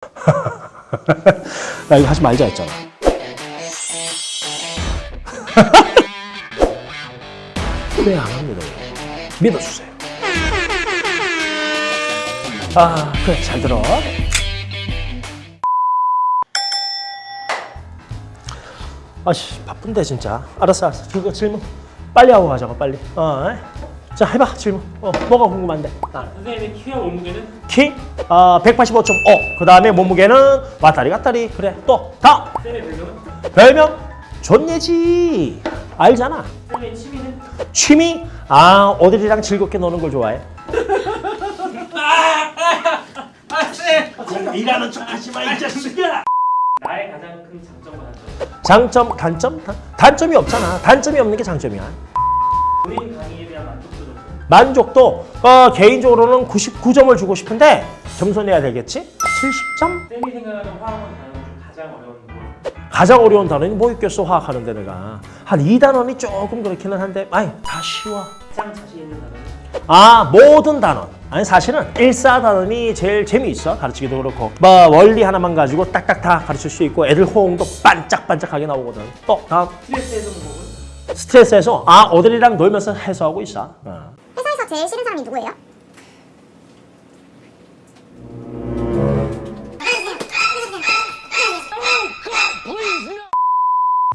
나 이거 하지 말자 했잖아. 왜안 합니다. 믿어주세요. 아, 그래, 잘 들어. 아씨, 바쁜데, 진짜. 알았어, 알았어. 그거 질문. 빨리 하고 가자고, 빨리. 어, 에? 자, 해봐, 질문. 어, 뭐가 궁금한데? 아. 선생님의 키와 몸무게는 키? 아, 185.5. 그 다음에 몸무게는 왔다리 갔다리. 그래, 또, 다. 쌤의 별명은? 별명? 존예지. 알잖아. 쌤의 취미는? 취미? 아, 어들이랑 즐겁게 노는 걸 좋아해. 일하는 척 하지 마, 이 자식아. 나의 가장 큰 단점 장점, 단점? 단- 단점이 없잖아. 단점이 없는 게 장점이야. 본인 강의에 만족도 어, 개인적으로는 99점을 주고 싶은데 겸손해야 되겠지? 70점? 쌤이 생각하는 화학원 단어 중 가장 어려운 거 가장 어려운 단어는 뭐 있겠어 화학하는데 내가 한 2단원이 조금 그렇기는 한데 아이 다 쉬워 가장 자신 있는 단어는? 아 모든 단원 아니 사실은 일사단원이 제일 재미있어 가르치기도 그렇고 뭐 원리 하나만 가지고 딱딱 다 가르칠 수 있고 애들 호응도 반짝반짝하게 나오거든 또 다음 스트레스 해소 방법은? 스트레스에서 아 어들이랑 놀면서 해소하고 있어 어. 회사에서 제일 싫은 사람이 누구예요?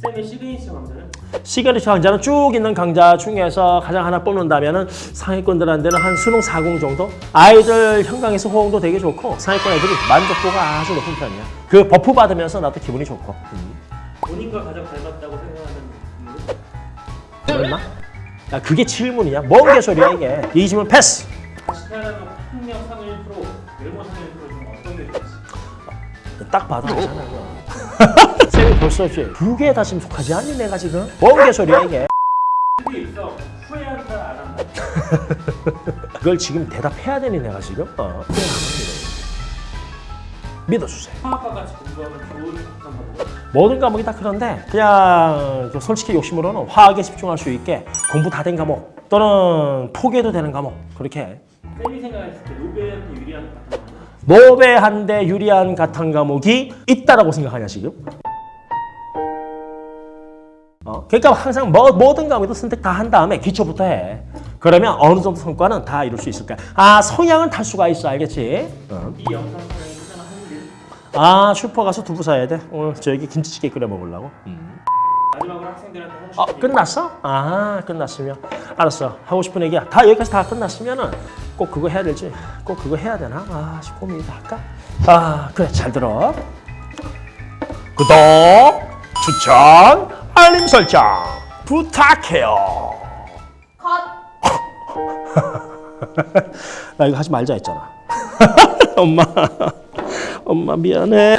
쌤의 시그니처 강좌는? 시그니처 강좌는 쭉 있는 강좌 중에서 가장 하나 뽑는다면 상위권들한테는 한 수능 40 정도? 아이들 현강에서 호응도 되게 좋고 상위권 애들이 만족도가 아주 높은 편이야 그 buff 받으면서 나도 기분이 좋고 음. 본인과 가장 닮았다고 생각하는? 얼마? 야 그게 질문이야? 뭔 개소리야 이게 이 질문 패스 다시 태어나면 학력 3일 프로, 외모 3일 프로 중 어떤 게 있을지 딱 봐도 이거 쌤이 벌써 두개다 지금 속하지 않니 내가 지금? 뭔 개소리야 이게 그게 그걸 지금 대답해야 되니 내가 지금? 어. 믿어주세요 화학과 같이 공부하면 좋은 방법? 모든 과목이 다 그런데 그냥 그 솔직히 욕심으로는 화학에 집중할 수 있게 공부 다 된 과목 또는 포기해도 되는 과목 그렇게 해. 쌤이 생각했을 때 노벨한테 유리한 거는? 노베한데 유리한 같은 과목이 있다라고 생각하냐 지금? 어, 그러니까 항상 뭐, 모든 과목도 선택 다 한 다음에 기초부터 해. 그러면 어느 정도 성과는 다 이룰 수 있을 거야. 아 성향은 탈 수가 있어 알겠지? 어. 아 슈퍼 가서 두부 사야 돼. 오늘 저기 김치찌개 끓여 먹으려고. 마지막으로 학생들한테 하고 어 싶은 끝났어? 아 끝났으면 알았어. 하고 싶은 얘기야. 다 여기까지 다 끝났으면은 꼭 그거 해야 될지. 꼭 그거 해야 되나? 아 씨, 고민이다 할까? 아 그래. 잘 들어. 구독 추천 알림 설정 부탁해요. 나 이거 하지 말자 했잖아. 엄마 엄마 미안해